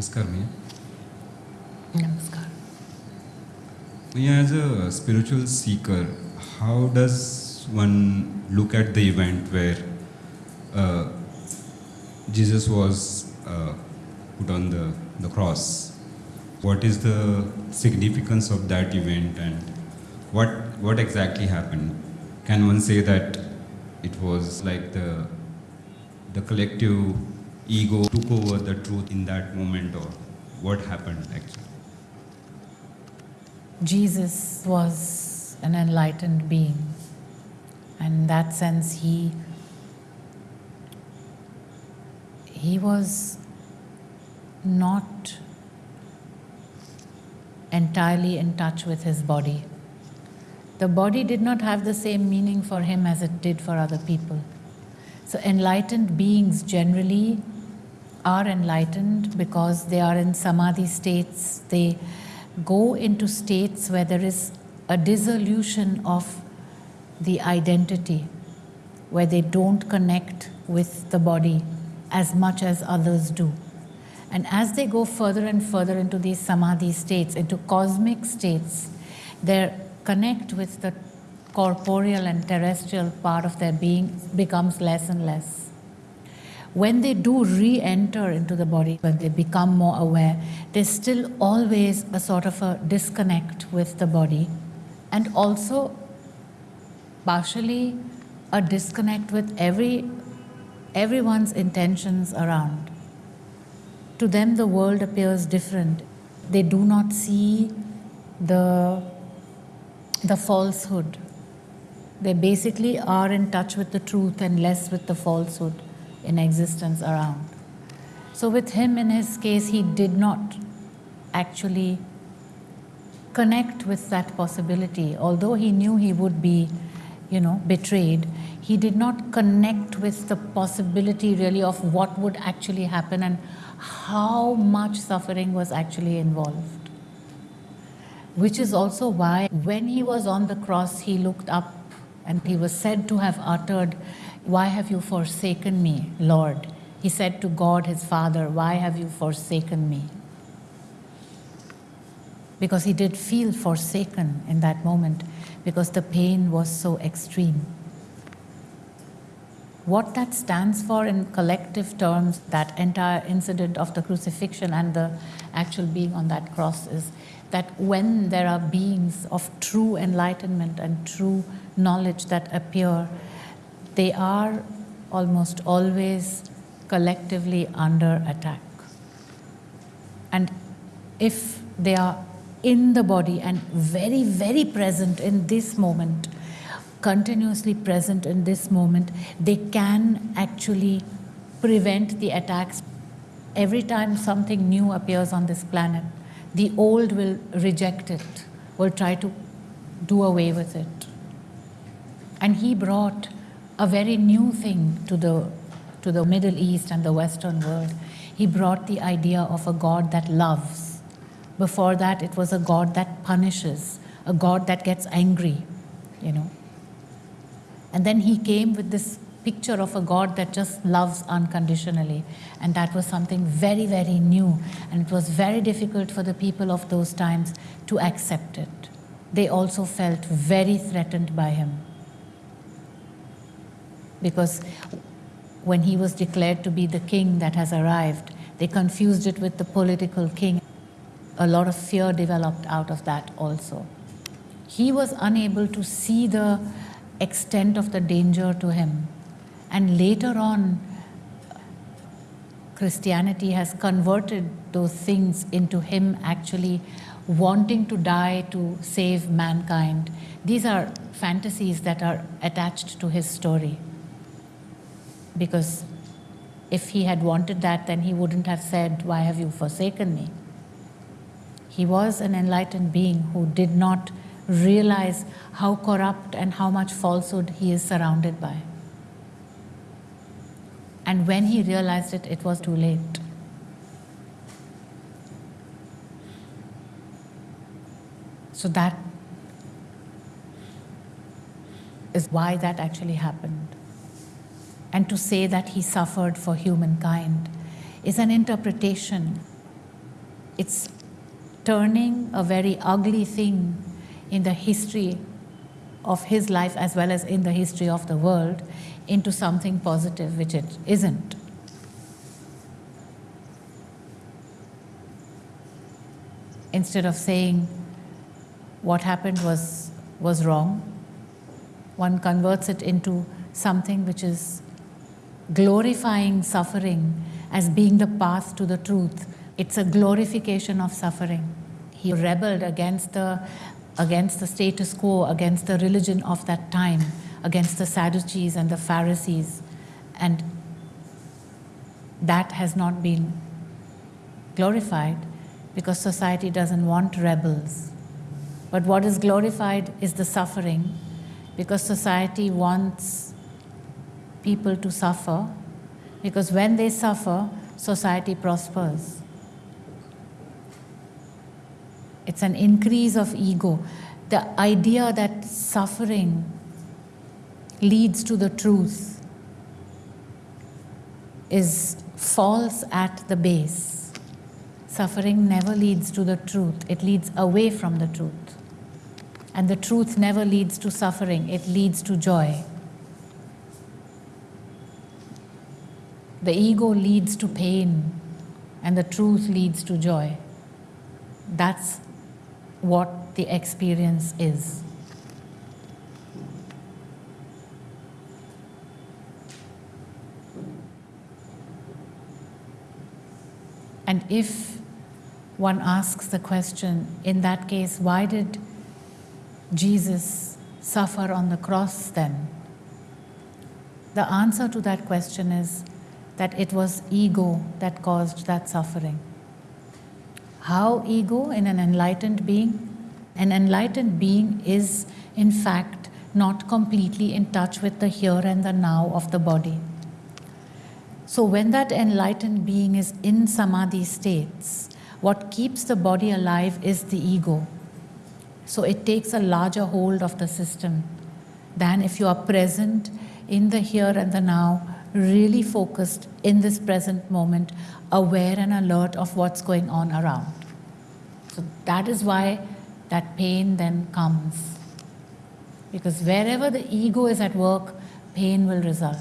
नमस्कार भैया नमस्कार भैया as a spiritual seeker how does one look at the event where uh, Jesus was uh, put on the, the cross? What is the significance of that event and what, what exactly happened? Can one say that it was like the, the collective ego took over the truth in that moment or what happened actually? Jesus was an enlightened being. And in that sense, he, he was not entirely in touch with his body. The body did not have the same meaning for him as it did for other people. So, enlightened beings generally are enlightened because they are in samadhi states. They go into states where there is a dissolution of the identity, where they don't connect with the body as much as others do. And as they go further and further into these samadhi states, into cosmic states, their connect with the corporeal and terrestrial part of their being becomes less and less. When they do re enter into the body, when they become more aware, there's still always a sort of a disconnect with the body, and also partially a disconnect with every everyone's intentions around. To them, the world appears different. They do not see the, the falsehood. They basically are in touch with the truth and less with the falsehood in existence around. So, with him, in his case, he did not actually connect with that possibility. Although he knew he would be, you know, betrayed, he did not connect with the possibility really of what would actually happen and how much suffering was actually involved. Which is also why, when he was on the cross, he looked up and he was said to have uttered, Why have you forsaken me, Lord? He said to God, his Father, Why have you forsaken me? Because he did feel forsaken in that moment because the pain was so extreme. What that stands for in collective terms, that entire incident of the crucifixion and the actual being on that cross, is that when there are beings of true enlightenment and true knowledge that appear, they are almost always collectively under attack. And if they are in the body and very, very present in this moment, continuously present in this moment, they can actually prevent the attacks. Every time something new appears on this planet, the old will reject it, will try to do away with it. And he brought a very new thing to the, to the Middle East and the Western world. He brought the idea of a God that loves. Before that, it was a God that punishes, a God that gets angry, you know. And then he came with this picture of a God that just loves unconditionally. And that was something very, very new. And it was very difficult for the people of those times to accept it. They also felt very threatened by him. Because when he was declared to be the king that has arrived, they confused it with the political king. A lot of fear developed out of that also. He was unable to see the extent of the danger to him. And later on, Christianity has converted those things into him actually wanting to die to save mankind. These are fantasies that are attached to his story. Because if he had wanted that, then he wouldn't have said, Why have you forsaken me? He was an enlightened being who did not realize how corrupt and how much falsehood he is surrounded by. And when he realized it, it was too late. So that is why that actually happened. And to say that he suffered for humankind is an interpretation it's turning a very ugly thing in the history of his life as well as in the history of the world into something positive, which it isn't. Instead of saying what happened was, was wrong, one converts it into something which is glorifying suffering as being the path to the truth. It's a glorification of suffering. He rebelled against the, against the status quo, against the religion of that time, against the Sadducees and the Pharisees. And that has not been glorified because society doesn't want rebels. But what is glorified is the suffering because society wants people to suffer because when they suffer, society prospers. It's an increase of ego. The idea that suffering leads to the truth is false at the base. Suffering never leads to the truth, it leads away from the truth. And the truth never leads to suffering, it leads to joy. The ego leads to pain, and the truth leads to joy. That's what the experience is. And if one asks the question, in that case, why did Jesus suffer on the cross then? The answer to that question is that it was ego that caused that suffering. How ego in an enlightened being? An enlightened being is, in fact, not completely in touch with the here and the now of the body. So, when that enlightened being is in samadhi states, what keeps the body alive is the ego. So, it takes a larger hold of the system than if you are present in the here and the now, really focused in this present moment, aware and alert of what's going on around. So, that is why that pain then comes. Because wherever the ego is at work, pain will result.